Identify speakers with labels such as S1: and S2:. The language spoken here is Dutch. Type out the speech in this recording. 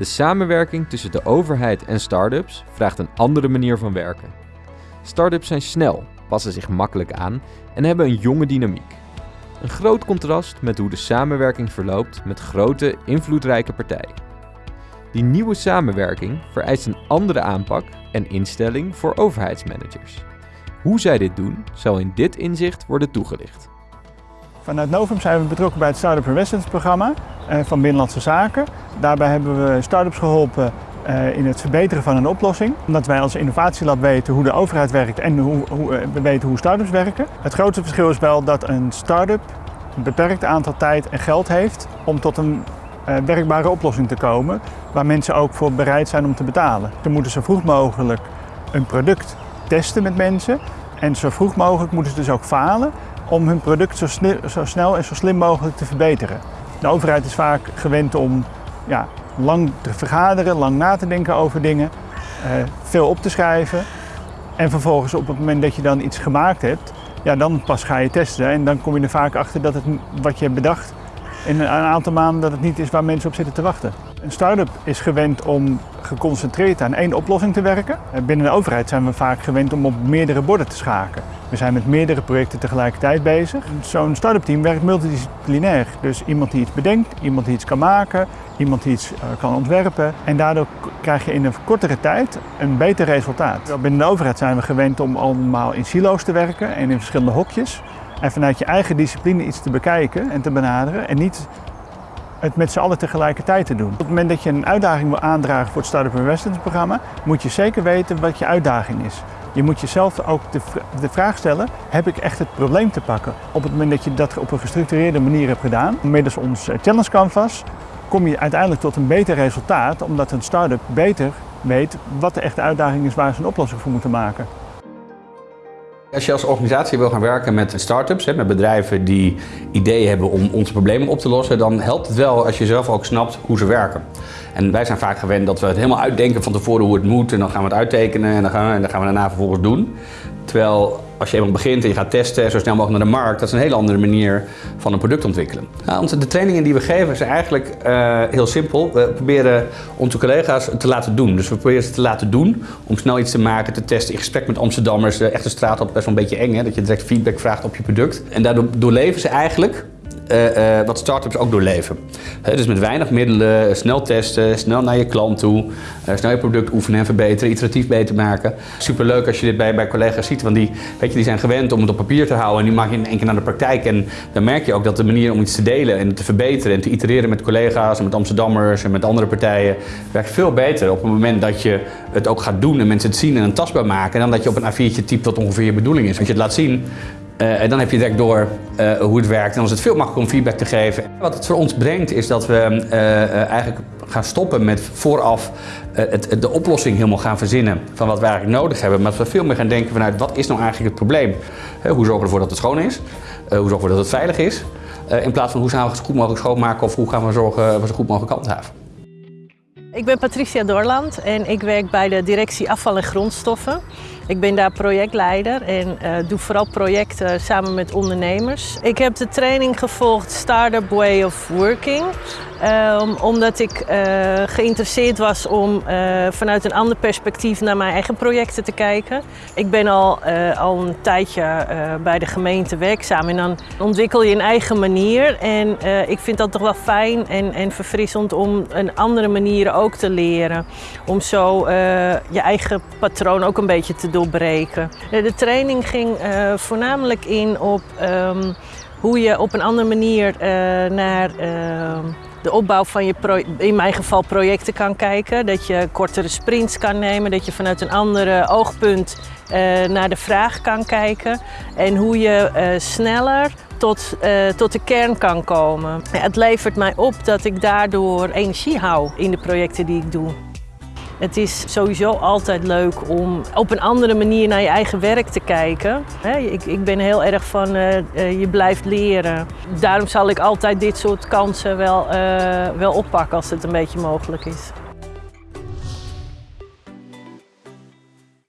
S1: De samenwerking tussen de overheid en start-ups vraagt een andere manier van werken. Start-ups zijn snel, passen zich makkelijk aan en hebben een jonge dynamiek. Een groot contrast met hoe de samenwerking verloopt met grote, invloedrijke partijen. Die nieuwe samenwerking vereist een andere aanpak en instelling voor overheidsmanagers. Hoe zij dit doen, zal in dit inzicht worden toegelicht.
S2: Vanuit Novum zijn we betrokken bij het Startup Investments programma eh, van Binnenlandse Zaken. Daarbij hebben we start-ups geholpen eh, in het verbeteren van een oplossing. Omdat wij als innovatielab weten hoe de overheid werkt en hoe, hoe, eh, we weten hoe start-ups werken. Het grootste verschil is wel dat een start-up een beperkt aantal tijd en geld heeft om tot een werkbare oplossing te komen waar mensen ook voor bereid zijn om te betalen. Ze moeten zo vroeg mogelijk een product testen met mensen en zo vroeg mogelijk moeten ze dus ook falen om hun product zo, zo, snel en zo slim mogelijk te verbeteren. De overheid is vaak gewend om ja, lang te vergaderen, lang na te denken over dingen, uh, veel op te schrijven. En vervolgens op het moment dat je dan iets gemaakt hebt, ja, dan pas ga je testen. En dan kom je er vaak achter dat het wat je hebt bedacht in een aantal maanden dat het niet is waar mensen op zitten te wachten. Een start-up is gewend om geconcentreerd aan één oplossing te werken. Binnen de overheid zijn we vaak gewend om op meerdere borden te schaken. We zijn met meerdere projecten tegelijkertijd bezig. Zo'n start-up team werkt multidisciplinair. Dus iemand die iets bedenkt, iemand die iets kan maken, iemand die iets eh, kan ontwerpen. En daardoor krijg je in een kortere tijd een beter resultaat. Binnen de overheid zijn we gewend om allemaal in silo's te werken en in verschillende hokjes. En vanuit je eigen discipline iets te bekijken en te benaderen. En niet het met z'n allen tegelijkertijd te doen. Op het moment dat je een uitdaging wil aandragen voor het Startup Investments programma, moet je zeker weten wat je uitdaging is. Je moet jezelf ook de, vraag stellen, heb ik echt het probleem te pakken? Op het moment dat je dat op een gestructureerde manier hebt gedaan, middels ons eh, Challenge Canvas, kom je uiteindelijk tot een beter resultaat, omdat een start-up beter weet wat de echte uitdaging is waar ze een oplossing voor moeten maken.
S3: Als je als organisatie wil gaan werken met start-ups, met bedrijven die ideeën hebben om onze problemen op te lossen, dan helpt het wel als je zelf ook snapt hoe ze werken. En wij zijn vaak gewend dat we het helemaal uitdenken van tevoren hoe het moet en dan gaan we het uittekenen en dan gaan we, en dan gaan we daarna vervolgens doen. Terwijl als je eenmaal begint en je gaat testen zo snel mogelijk naar de markt, dat is een hele andere manier van een product ontwikkelen. Nou, de trainingen die we geven zijn eigenlijk uh, heel simpel. We proberen onze collega's te laten doen. Dus we proberen ze te laten doen om snel iets te maken, te testen in gesprek met Amsterdammers. De echte straat op best wel een beetje eng, hè? dat je direct feedback vraagt op je product. En daardoor doorleven ze eigenlijk uh, uh, wat startups ook doorleven. dus met weinig middelen, snel testen, snel naar je klant toe, snel je product oefenen en verbeteren, iteratief beter maken. Superleuk als je dit bij, bij collega's ziet, want die, weet je, die zijn gewend om het op papier te houden en die maak je in één keer naar de praktijk. En dan merk je ook dat de manier om iets te delen en te verbeteren en te itereren met collega's en met Amsterdammers en met andere partijen werkt veel beter op het moment dat je het ook gaat doen en mensen het zien en een tastbaar maken dan dat je op een A4'tje typt wat ongeveer je bedoeling is. Als je het laat zien, uh, en dan heb je direct door uh, hoe het werkt en dan is het veel makkelijker om feedback te geven. Wat het voor ons brengt is dat we uh, eigenlijk gaan stoppen met vooraf het, de oplossing helemaal gaan verzinnen van wat we eigenlijk nodig hebben. Maar dat we veel meer gaan denken vanuit wat is nou eigenlijk het probleem? hoe zorgen we ervoor dat het schoon is? hoe zorgen we dat het veilig is? in plaats van hoe gaan we het zo goed mogelijk schoonmaken of hoe gaan we zorgen we zo goed mogelijk handhaven.
S4: Ik ben Patricia Dorland en ik werk bij de directie afval en grondstoffen. Ik ben daar projectleider en uh, doe vooral projecten samen met ondernemers. Ik heb de training gevolgd Startup Way of Working. Um, omdat ik uh, geïnteresseerd was om uh, vanuit een ander perspectief naar mijn eigen projecten te kijken. Ik ben al, al een tijdje bij de gemeente werkzaam en dan ontwikkel je een eigen manier. En ik vind dat toch wel fijn en, en verfrissend om een andere manieren ook te leren. Om zo je eigen patroon ook een beetje te doorbreken. De training ging voornamelijk in op um, hoe je op een andere manier naar ehm, de opbouw van je, in mijn geval projecten kan kijken. Dat je kortere sprints kan nemen, dat je vanuit een andere oogpunt naar de vraag kan kijken. En hoe je sneller tot, uh, tot de kern kan komen. Het levert mij op dat ik daardoor energie hou in de projecten die ik doe. Het is sowieso altijd leuk om op een andere manier naar je eigen werk te kijken. Ik, ben heel erg van uh, je blijft leren. Daarom zal ik altijd dit soort kansen wel, wel oppakken als het een beetje mogelijk is.